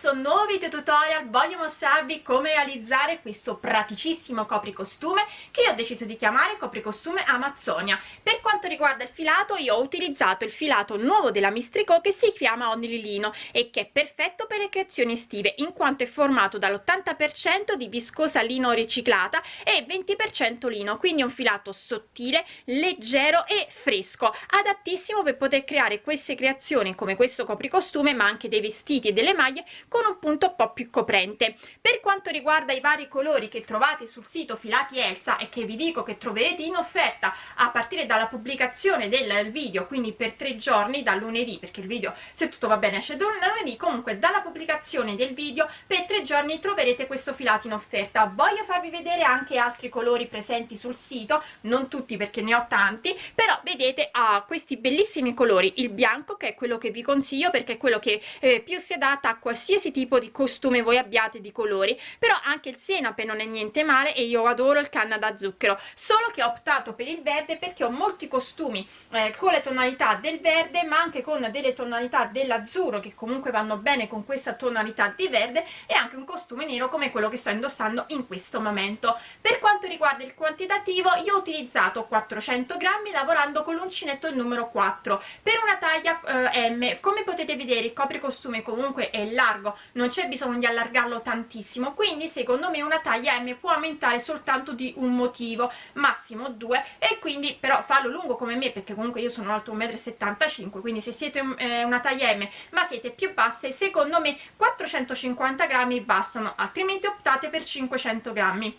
questo nuovo video tutorial voglio mostrarvi come realizzare questo praticissimo copricostume che io ho deciso di chiamare copricostume Amazzonia. Per quanto riguarda il filato io ho utilizzato il filato nuovo della Mistrico che si chiama Onililino e che è perfetto per le creazioni estive in quanto è formato dall'80% di viscosa lino riciclata e 20% lino, quindi un filato sottile, leggero e fresco, adattissimo per poter creare queste creazioni come questo copricostume ma anche dei vestiti e delle maglie con un punto un po' più coprente. Per quanto riguarda i vari colori che trovate sul sito filati Elsa e che vi dico che troverete in offerta a partire dalla pubblicazione del video quindi per tre giorni da lunedì perché il video se tutto va bene esce da lunedì comunque dalla pubblicazione del video per tre giorni troverete questo filato in offerta. Voglio farvi vedere anche altri colori presenti sul sito non tutti perché ne ho tanti però vedete ha ah, questi bellissimi colori. Il bianco che è quello che vi consiglio perché è quello che eh, più si adatta a qualsiasi tipo di costume voi abbiate di colori però anche il senape non è niente male e io adoro il canna da zucchero. Solo che ho optato per il verde perché ho molti costumi eh, con le tonalità del verde ma anche con delle tonalità dell'azzurro che comunque vanno bene con questa tonalità di verde e anche un costume nero come quello che sto indossando in questo momento. Per quanto riguarda il quantitativo io ho utilizzato 400 grammi lavorando con l'uncinetto numero 4 per una taglia eh, M. Come potete vedere il copricostume comunque è largo non c'è bisogno di allargarlo tantissimo. Quindi secondo me una taglia M può aumentare soltanto di un motivo massimo due e quindi però farlo lungo come me perché comunque io sono alto 1,75 m quindi se siete eh, una taglia M ma siete più basse secondo me 450 grammi bastano altrimenti optate per 500 grammi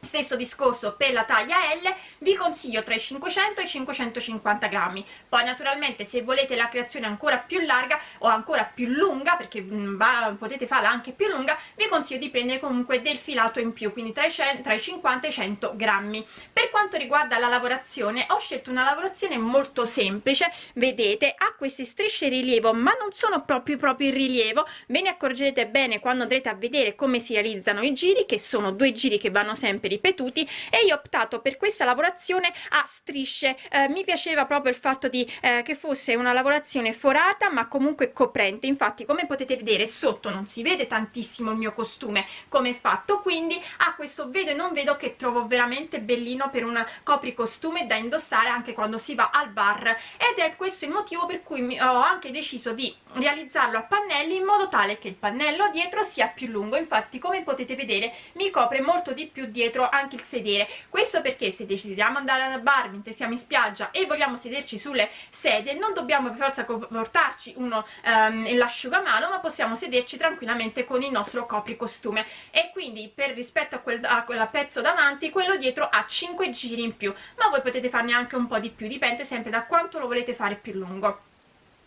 stesso discorso per la taglia L vi consiglio tra i 500 e i 550 grammi. Poi naturalmente se volete la creazione ancora più larga o ancora più lunga perché mm, va, potete farla anche più lunga vi consiglio di prendere comunque del filato in più quindi tra i, tra i 50 e i 100 grammi. Per quanto riguarda la lavorazione ho scelto una lavorazione molto semplice. Vedete ha queste strisce rilievo ma non sono proprio proprio in rilievo. Ve ne accorgerete bene quando andrete a vedere come si realizzano i giri che sono due giri che vanno sempre ripetuti e io ho optato per questa lavorazione a strisce. Eh, mi piaceva proprio il fatto di eh, che fosse una lavorazione forata ma comunque coprente. Infatti come potete vedere sotto non si vede tantissimo il mio costume come è fatto quindi a questo vedo e non vedo che trovo veramente bellino per un copricostume da indossare anche quando si va al bar. Ed è questo il motivo per cui ho anche deciso di realizzarlo a pannelli in modo tale che il pannello dietro sia più lungo. Infatti come potete vedere mi copre molto di più dietro anche il sedere. Questo perché se decidiamo andare al bar mentre siamo in spiaggia e vogliamo sederci sulle sedie non dobbiamo per forza portarci uno um, l'asciugamano ma possiamo sederci tranquillamente con il nostro copricostume. E quindi per rispetto a quel, a quel pezzo davanti quello dietro ha 5 giri in più. Ma voi potete farne anche un po' di più dipende sempre da quanto lo volete fare più lungo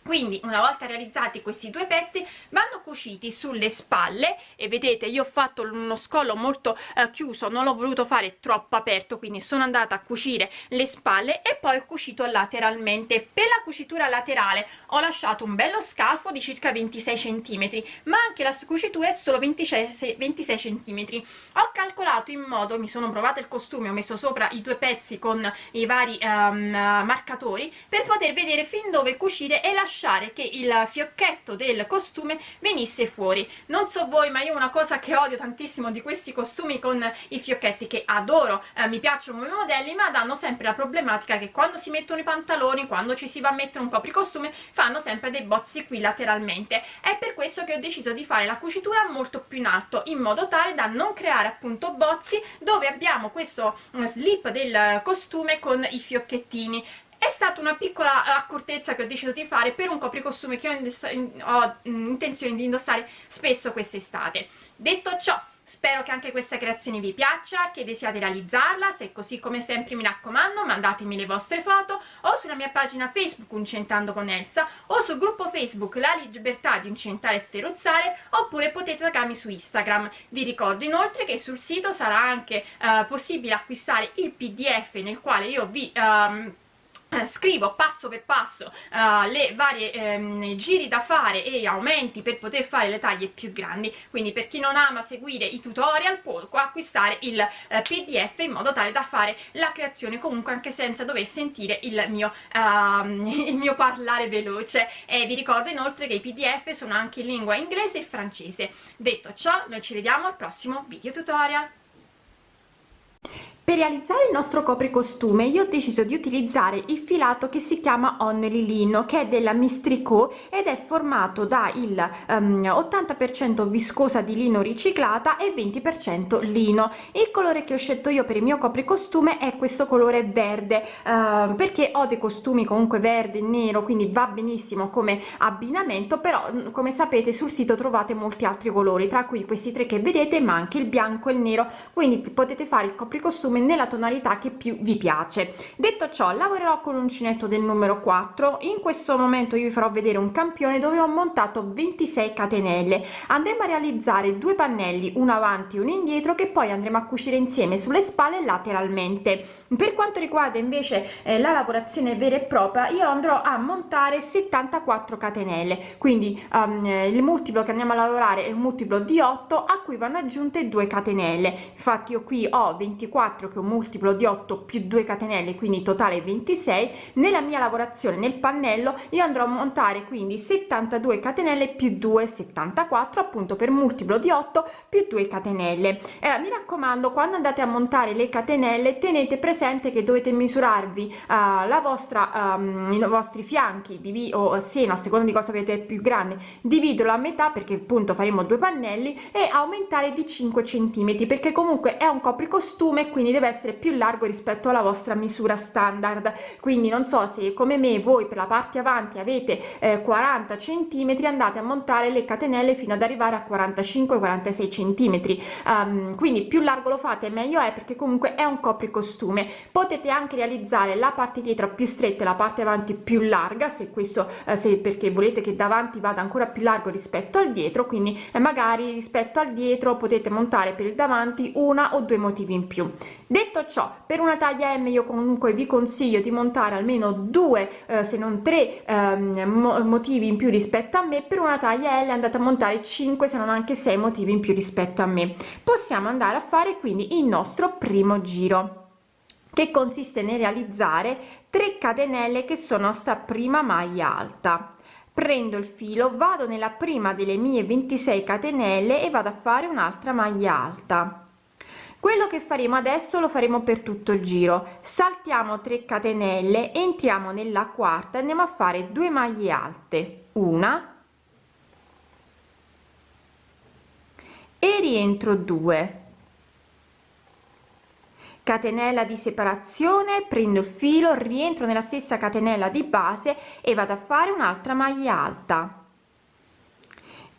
quindi una volta realizzati questi due pezzi vanno cuciti sulle spalle e vedete io ho fatto uno scollo molto eh, chiuso non l'ho voluto fare troppo aperto quindi sono andata a cucire le spalle e poi ho cucito lateralmente. Per la cucitura laterale ho lasciato un bello scalfo di circa 26 centimetri ma anche la cucitura è solo 26, 26 centimetri. Ho calcolato in modo mi sono provata il costume ho messo sopra i due pezzi con i vari um, marcatori per poter vedere fin dove cucire e lasciare lasciare che il fiocchetto del costume venisse fuori. Non so voi ma io una cosa che odio tantissimo di questi costumi con i fiocchetti che adoro, eh, mi piacciono come modelli ma danno sempre la problematica che quando si mettono i pantaloni, quando ci si va a mettere un copricostume fanno sempre dei bozzi qui lateralmente. È per questo che ho deciso di fare la cucitura molto più in alto in modo tale da non creare appunto bozzi dove abbiamo questo mm, slip del costume con i fiocchettini è stata una piccola accortezza che ho deciso di fare per un copricostume che ho, ho intenzione di indossare spesso quest'estate detto ciò spero che anche questa creazione vi piaccia, che desiate realizzarla, se è così come sempre mi raccomando mandatemi le vostre foto o sulla mia pagina Facebook Uncentando con Elsa o sul gruppo Facebook La Libertà di Uncentare e Sferozzare oppure potete taggarmi su Instagram. Vi ricordo inoltre che sul sito sarà anche uh, possibile acquistare il pdf nel quale io vi... Um, eh, scrivo passo per passo uh, le varie ehm, giri da fare e aumenti per poter fare le taglie più grandi. Quindi per chi non ama seguire i tutorial può acquistare il uh, pdf in modo tale da fare la creazione comunque anche senza dover sentire il mio, uh, il mio parlare veloce. E vi ricordo inoltre che i pdf sono anche in lingua inglese e francese. Detto ciò noi ci vediamo al prossimo video tutorial per realizzare il nostro copricostume io ho deciso di utilizzare il filato che si chiama Only Lino che è della Mistrico ed è formato da il um, ehm, 80% viscosa di lino riciclata e 20% lino. Il colore che ho scelto io per il mio copricostume è questo colore verde uh, perché ho dei costumi comunque verde e nero quindi va benissimo come abbinamento però mm, come sapete sul sito trovate molti altri colori tra cui questi tre che vedete ma anche il bianco e il nero. Quindi potete fare il copricostume nella tonalità che più vi piace. Detto ciò lavorerò con l'uncinetto del numero 4 in questo momento io vi farò vedere un campione dove ho montato 26 catenelle. Andremo a realizzare due pannelli uno avanti e uno indietro che poi andremo a cucire insieme sulle spalle lateralmente. Per quanto riguarda invece eh, la lavorazione vera e propria io andrò a montare 74 catenelle. Quindi um, il multiplo che andiamo a lavorare è un multiplo di 8 a cui vanno aggiunte 2 catenelle. Infatti io qui ho 24 che un multiplo di 8 più 2 catenelle quindi totale 26 nella mia lavorazione nel pannello io andrò a montare quindi 72 catenelle più 2 74 appunto per multiplo di 8 più 2 catenelle. Eh, mi raccomando quando andate a montare le catenelle tenete presente che dovete misurarvi uh, la vostra um, i vostri fianchi di o seno a seconda di cosa avete più grande dividilo a metà perché appunto faremo due pannelli e aumentare di 5 centimetri perché comunque è un copricostume quindi deve essere più largo rispetto alla vostra misura standard. Quindi non so se come me voi per la parte avanti avete eh, 40 centimetri andate a montare le catenelle fino ad arrivare a 45 46 centimetri. Um, quindi più largo lo fate meglio è perché comunque è un copricostume. Potete anche realizzare la parte dietro più stretta e la parte avanti più larga se questo eh, se perché volete che davanti vada ancora più largo rispetto al dietro. Quindi eh, magari rispetto al dietro potete montare per il davanti una o due motivi in più detto ciò per una taglia m io comunque vi consiglio di montare almeno due eh, se non tre ehm, motivi in più rispetto a me. Per una taglia l andate a montare 5 se non anche 6 motivi in più rispetto a me. Possiamo andare a fare quindi il nostro primo giro che consiste nel realizzare 3 catenelle che sono sta prima maglia alta. Prendo il filo vado nella prima delle mie 26 catenelle e vado a fare un'altra maglia alta quello che faremo adesso lo faremo per tutto il giro. Saltiamo 3 catenelle entriamo nella quarta andiamo a fare 2 maglie alte. Una. E rientro 2 catenella di separazione prendo il filo rientro nella stessa catenella di base e vado a fare un'altra maglia alta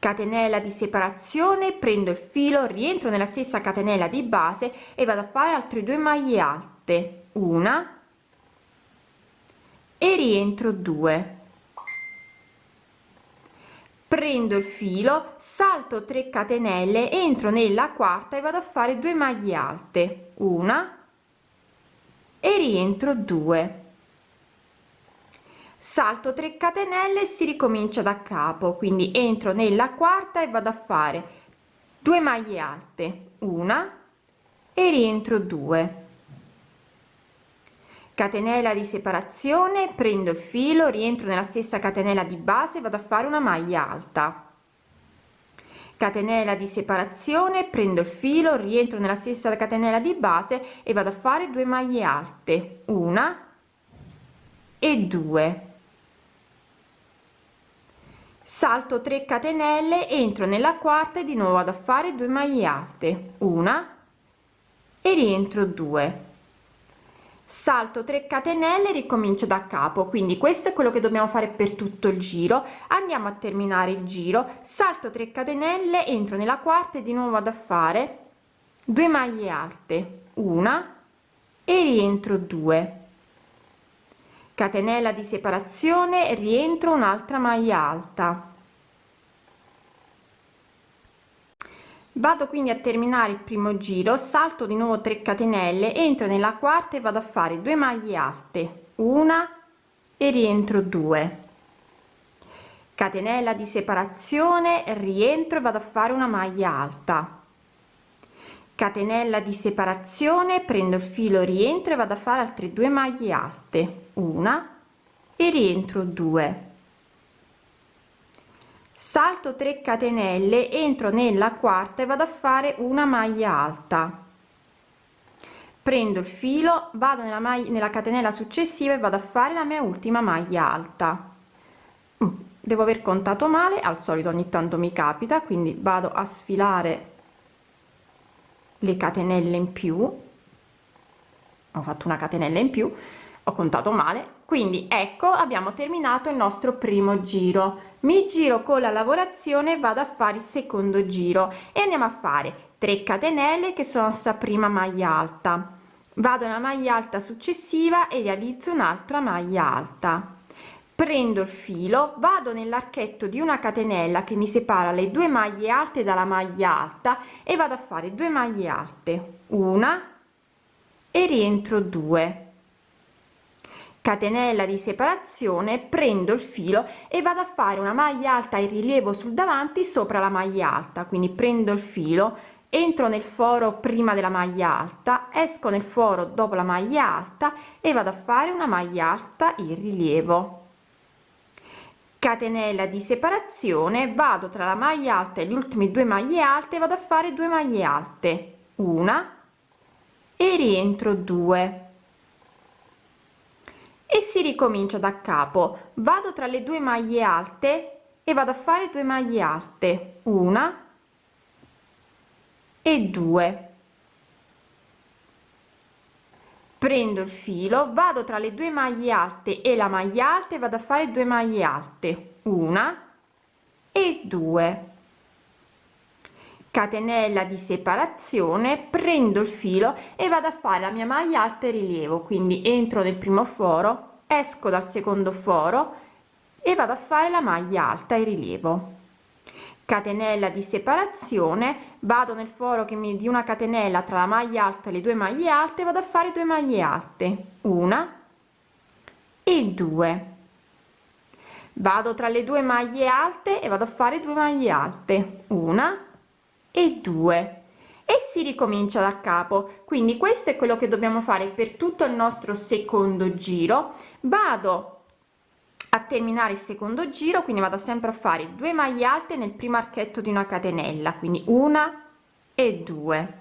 catenella di separazione prendo il filo rientro nella stessa catenella di base e vado a fare altre due maglie alte. Una. E rientro 2 prendo il filo salto 3 catenelle entro nella quarta e vado a fare 2 maglie alte. Una. E rientro 2 salto 3 catenelle si ricomincia da capo. Quindi entro nella quarta e vado a fare 2 maglie alte una e rientro 2 catenella di separazione prendo il filo rientro nella stessa catenella di base vado a fare una maglia alta. Catenella di separazione prendo il filo rientro nella stessa catenella di base e vado a fare 2 maglie alte una e 2 salto 3 catenelle entro nella quarta e di nuovo vado a fare 2 maglie alte. Una. E rientro 2 salto 3 catenelle ricomincio da capo. Quindi questo è quello che dobbiamo fare per tutto il giro. Andiamo a terminare il giro. Salto 3 catenelle entro nella quarta e di nuovo vado a fare 2 maglie alte. Una. E rientro 2 catenella di separazione rientro un'altra maglia alta vado quindi a terminare il primo giro salto di nuovo 3 catenelle entro nella quarta e vado a fare 2 maglie alte una e rientro 2 catenella di separazione rientro e vado a fare una maglia alta. Catenella di separazione prendo il filo rientro e vado a fare altre due maglie alte una e rientro 2 salto 3 catenelle entro nella quarta e vado a fare una maglia alta. Prendo il filo vado nella maglia nella catenella successiva e vado a fare la mia ultima maglia alta. Mm, devo aver contato male al solito ogni tanto mi capita quindi vado a sfilare le catenelle in più. Ho fatto una catenella in più ho contato male. Quindi ecco abbiamo terminato il nostro primo giro mi giro con la lavorazione vado a fare il secondo giro e andiamo a fare 3 catenelle che sono sta prima maglia alta. Vado una maglia alta successiva e realizzo un'altra maglia alta. Prendo il filo vado nell'archetto di una catenella che mi separa le due maglie alte dalla maglia alta e vado a fare due maglie alte. Una e rientro 2 catenella di separazione prendo il filo e vado a fare una maglia alta in rilievo sul davanti sopra la maglia alta. Quindi prendo il filo entro nel foro prima della maglia alta esco nel foro dopo la maglia alta e vado a fare una maglia alta in rilievo. Catenella di separazione vado tra la maglia alta e le ultime due maglie alte vado a fare due maglie alte. Una e rientro 2 e si ricomincia da capo. Vado tra le due maglie alte e vado a fare due maglie alte. Una e due. Prendo il filo vado tra le due maglie alte e la maglia alta e vado a fare due maglie alte. Una e due catenella di separazione prendo il filo e vado a fare la mia maglia alta e rilievo. Quindi entro nel primo foro esco dal secondo foro e vado a fare la maglia alta e rilievo. Catenella di separazione vado nel foro che mi di una catenella tra la maglia alta e le due maglie alte vado a fare due maglie alte. Una e due. Vado tra le due maglie alte e vado a fare due maglie alte. Una e due. E si ricomincia da capo. Quindi questo è quello che dobbiamo fare per tutto il nostro secondo giro. Vado a terminare il secondo giro quindi vado sempre a fare due maglie alte nel primo archetto di una catenella quindi una e due.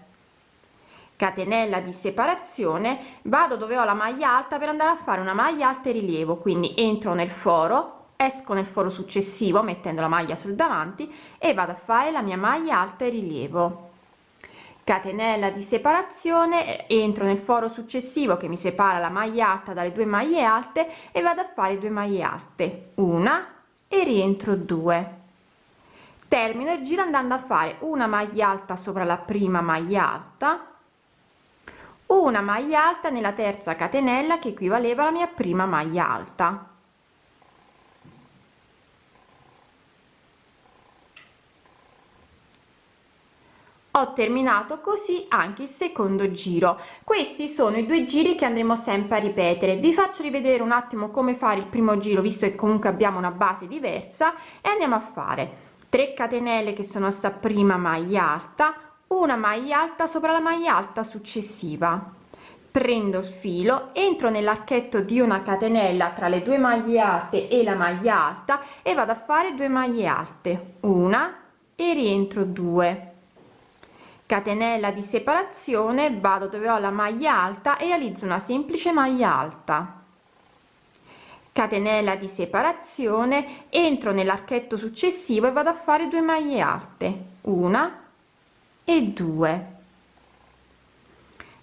Catenella di separazione vado dove ho la maglia alta per andare a fare una maglia alta e rilievo quindi entro nel foro esco nel foro successivo mettendo la maglia sul davanti e vado a fare la mia maglia alta e rilievo. Catenella di separazione entro nel foro successivo che mi separa la maglia alta dalle due maglie alte e vado a fare due maglie alte. Una e rientro 2 termino il giro andando a fare una maglia alta sopra la prima maglia alta una maglia alta nella terza catenella che equivaleva alla mia prima maglia alta ho terminato così anche il secondo giro. Questi sono i due giri che andremo sempre a ripetere. Vi faccio rivedere un attimo come fare il primo giro visto che comunque abbiamo una base diversa e andiamo a fare 3 catenelle che sono sta prima maglia alta una maglia alta sopra la maglia alta successiva. Prendo il filo entro nell'archetto di una catenella tra le due maglie alte e la maglia alta e vado a fare due maglie alte. Una e rientro 2 catenella di separazione vado dove ho la maglia alta e realizzo una semplice maglia alta. Catenella di separazione entro nell'archetto successivo e vado a fare due maglie alte una e due.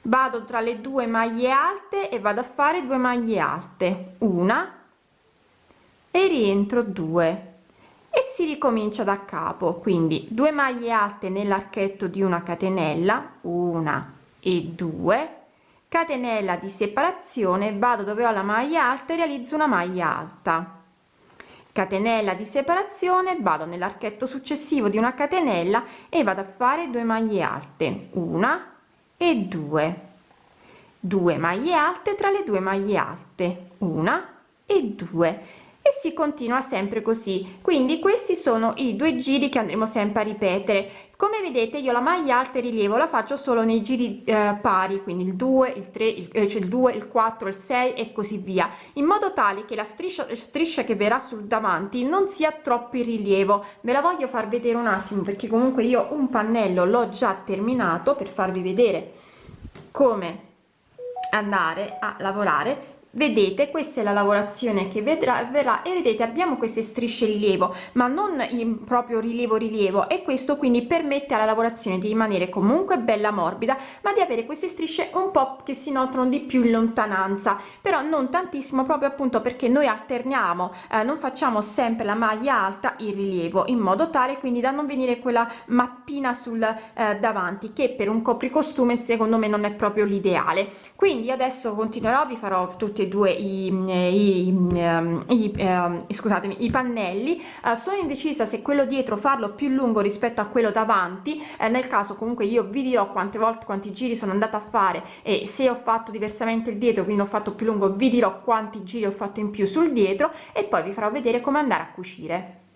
Vado tra le due maglie alte e vado a fare due maglie alte una e rientro 2 e si ricomincia da capo. Quindi 2 maglie alte nell'archetto di una catenella una e due. Catenella di separazione vado dove ho la maglia alta e realizzo una maglia alta. Catenella di separazione vado nell'archetto successivo di una catenella e vado a fare 2 maglie alte una e due. 2 maglie alte tra le due maglie alte una e 2 e si continua sempre così. Quindi questi sono i due giri che andremo sempre a ripetere. Come vedete io la maglia alta e rilievo la faccio solo nei giri eh, pari quindi il 2 il 3 il, eh, cioè il 2 il 4 il 6 e così via in modo tale che la striscia striscia che verrà sul davanti non sia troppo in rilievo. Ve la voglio far vedere un attimo perché comunque io un pannello l'ho già terminato per farvi vedere come andare a lavorare vedete questa è la lavorazione che vedrà verrà e vedete abbiamo queste strisce rilievo ma non in proprio rilievo rilievo e questo quindi permette alla lavorazione di rimanere comunque bella morbida ma di avere queste strisce un po che si notano di più in lontananza però non tantissimo proprio appunto perché noi alterniamo eh, non facciamo sempre la maglia alta in rilievo in modo tale quindi da non venire quella mappina sul eh, davanti che per un copricostume secondo me non è proprio l'ideale quindi adesso continuerò vi farò tutti due i, i, i, i scusatemi i pannelli. Uh, sono indecisa se quello dietro farlo più lungo rispetto a quello davanti. Eh, nel caso comunque io vi dirò quante volte quanti giri sono andata a fare e se ho fatto diversamente il dietro quindi ho fatto più lungo vi dirò quanti giri ho fatto in più sul dietro e poi vi farò vedere come andare a cucire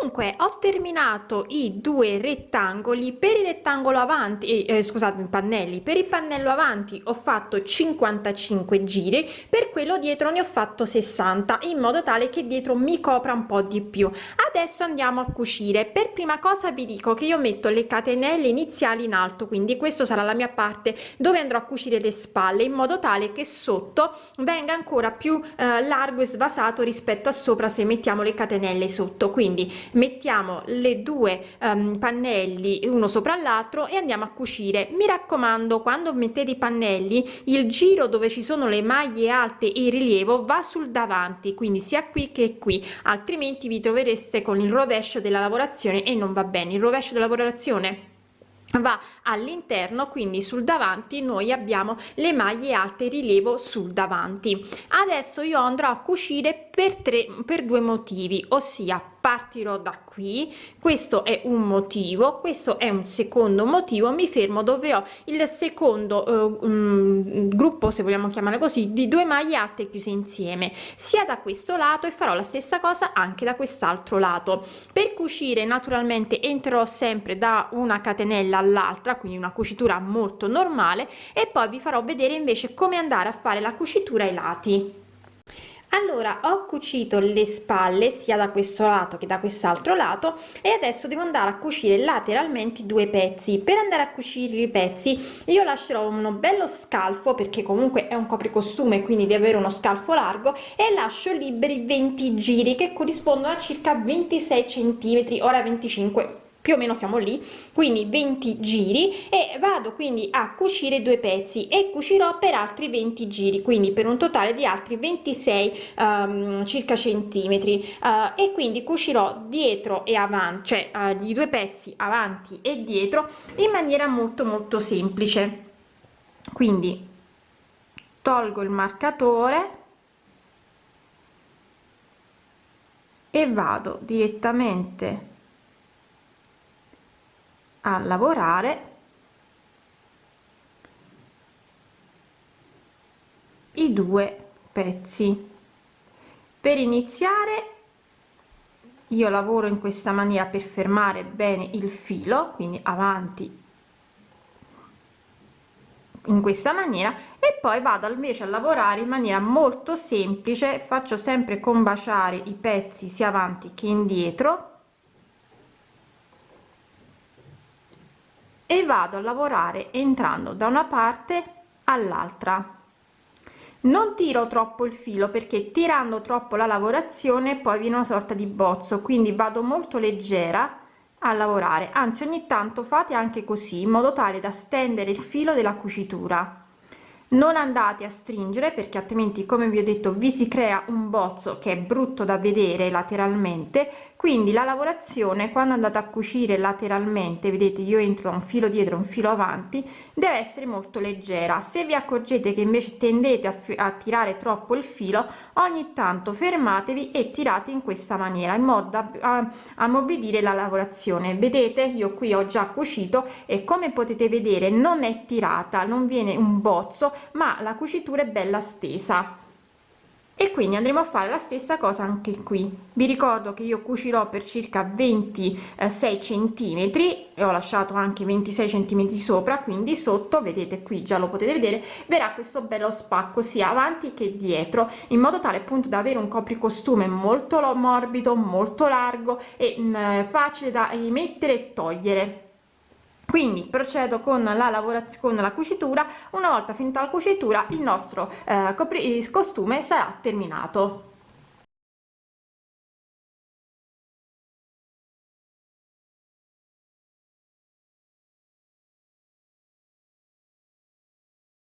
dunque ho terminato i due rettangoli. Per il rettangolo avanti eh, scusate pannelli. Per il pannello avanti ho fatto 55 giri per quello dietro ne ho fatto 60 in modo tale che dietro mi copra un po di più. Adesso andiamo a cucire. Per prima cosa vi dico che io metto le catenelle iniziali in alto quindi questo sarà la mia parte dove andrò a cucire le spalle in modo tale che sotto venga ancora più eh, largo e svasato rispetto a sopra se mettiamo le catenelle sotto. Quindi mettiamo le due um, pannelli uno sopra l'altro e andiamo a cucire. Mi raccomando quando mettete i pannelli il giro dove ci sono le maglie alte e il rilievo va sul davanti quindi sia qui che qui altrimenti vi trovereste con il rovescio della lavorazione e non va bene. Il rovescio della lavorazione va all'interno quindi sul davanti noi abbiamo le maglie alte rilievo sul davanti. Adesso io andrò a cucire per tre per due motivi ossia partirò da qui questo è un motivo questo è un secondo motivo mi fermo dove ho il secondo eh, um, gruppo se vogliamo chiamare così di due maglie alte chiuse insieme. Sia da questo lato e farò la stessa cosa anche da quest'altro lato. Per cucire naturalmente entrerò sempre da una catenella all'altra quindi una cucitura molto normale e poi vi farò vedere invece come andare a fare la cucitura ai lati allora ho cucito le spalle sia da questo lato che da quest'altro lato e adesso devo andare a cucire lateralmente due pezzi. Per andare a cucire i pezzi io lascerò uno bello scalfo perché comunque è un copricostume quindi di avere uno scalfo largo e lascio liberi 20 giri che corrispondono a circa 26 centimetri ora 25 più o meno siamo lì quindi 20 giri e vado quindi a cucire due pezzi e cucirò per altri 20 giri quindi per un totale di altri 26 um, circa centimetri. Uh, e quindi cucirò dietro e avanti cioè uh, i due pezzi avanti e dietro in maniera molto molto semplice. Quindi tolgo il marcatore e vado direttamente a lavorare i due pezzi. Per iniziare io lavoro in questa maniera per fermare bene il filo quindi avanti in questa maniera e poi vado invece a lavorare in maniera molto semplice. Faccio sempre combaciare i pezzi sia avanti che indietro e vado a lavorare entrando da una parte all'altra. Non tiro troppo il filo perché tirando troppo la lavorazione poi viene una sorta di bozzo quindi vado molto leggera a lavorare. Anzi ogni tanto fate anche così in modo tale da stendere il filo della cucitura. Non andate a stringere perché altrimenti come vi ho detto vi si crea un bozzo che è brutto da vedere lateralmente quindi la lavorazione quando andate a cucire lateralmente vedete io entro un filo dietro un filo avanti deve essere molto leggera. Se vi accorgete che invece tendete a, a tirare troppo il filo ogni tanto fermatevi e tirate in questa maniera in modo da ammorbidire la lavorazione. Vedete? Io qui ho già cucito e come potete vedere non è tirata non viene un bozzo ma la cucitura è bella stesa e quindi andremo a fare la stessa cosa anche qui. Vi ricordo che io cucirò per circa 26 centimetri e ho lasciato anche 26 centimetri sopra quindi sotto vedete qui già lo potete vedere verrà questo bello spacco sia avanti che dietro in modo tale appunto da avere un copricostume molto morbido molto largo e mh, mm, facile da mettere e togliere quindi procedo con la lavorazione con la cucitura. Una volta finita la cucitura il nostro eh, costume sarà terminato